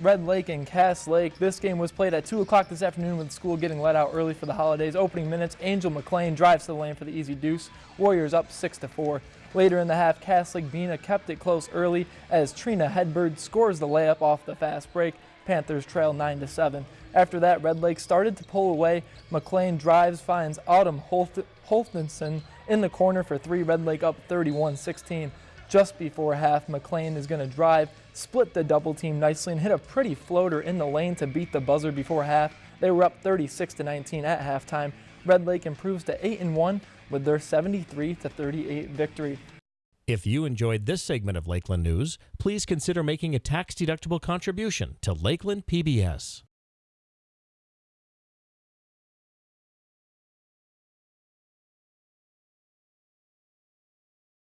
Red Lake and Cass Lake. This game was played at 2 o'clock this afternoon with school getting let out early for the holidays. Opening minutes, Angel McLean drives to the lane for the easy deuce. Warriors up 6 to 4. Later in the half, Cass Lake Bena kept it close early as Trina Hedberg scores the layup off the fast break. Panthers trail 9 to 7. After that, Red Lake started to pull away. McLean drives, finds Autumn Holthenson in the corner for three. Red Lake up 31 16 just before half. McLean is going to drive, split the double team nicely, and hit a pretty floater in the lane to beat the buzzer before half. They were up 36 to 19 at halftime. Red Lake improves to 8 and 1 with their 73 to 38 victory. If you enjoyed this segment of Lakeland News, please consider making a tax-deductible contribution to Lakeland PBS.